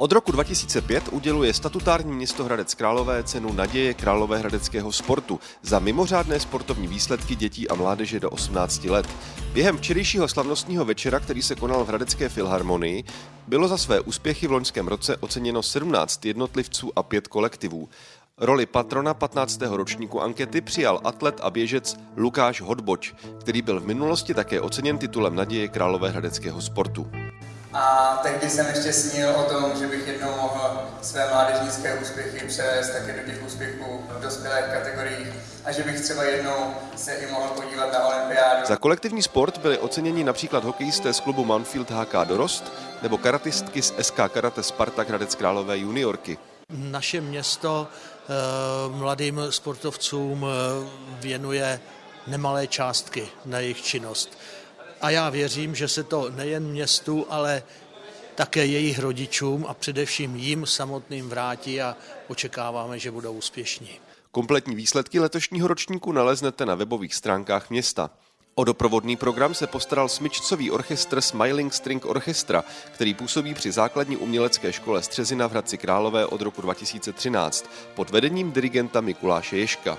Od roku 2005 uděluje statutární město Hradec Králové cenu Naděje Královéhradeckého sportu za mimořádné sportovní výsledky dětí a mládeže do 18 let. Během včerejšího slavnostního večera, který se konal v Hradecké filharmonii, bylo za své úspěchy v loňském roce oceněno 17 jednotlivců a 5 kolektivů. Roli patrona 15. ročníku ankety přijal atlet a běžec Lukáš Hodboč, který byl v minulosti také oceněn titulem Naděje Královéhradeckého sportu. A tehdy jsem ještě snil o tom, že bych jednou mohl své mládežnické úspěchy převést také do těch úspěchů v dospělých kategoriích a že bych třeba jednou se i mohl podívat na olympiádu. Za kolektivní sport byli oceněni například hokejisté z klubu Manfield HK Dorost nebo karatistky z SK Karate Spartak Hradec Králové juniorky. Naše město eh, mladým sportovcům eh, věnuje nemalé částky na jejich činnost. A já věřím, že se to nejen městu, ale také jejich rodičům a především jim samotným vrátí a očekáváme, že budou úspěšní. Kompletní výsledky letošního ročníku naleznete na webových stránkách města. O doprovodný program se postaral smyčcový orchestr Smiling String Orchestra, který působí při základní umělecké škole Střezina v Hradci Králové od roku 2013 pod vedením dirigenta Mikuláše Ješka.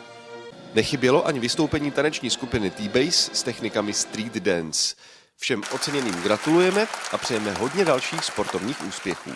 Nechybělo ani vystoupení taneční skupiny T-Base s technikami Street Dance. Všem oceněným gratulujeme a přejeme hodně dalších sportovních úspěchů.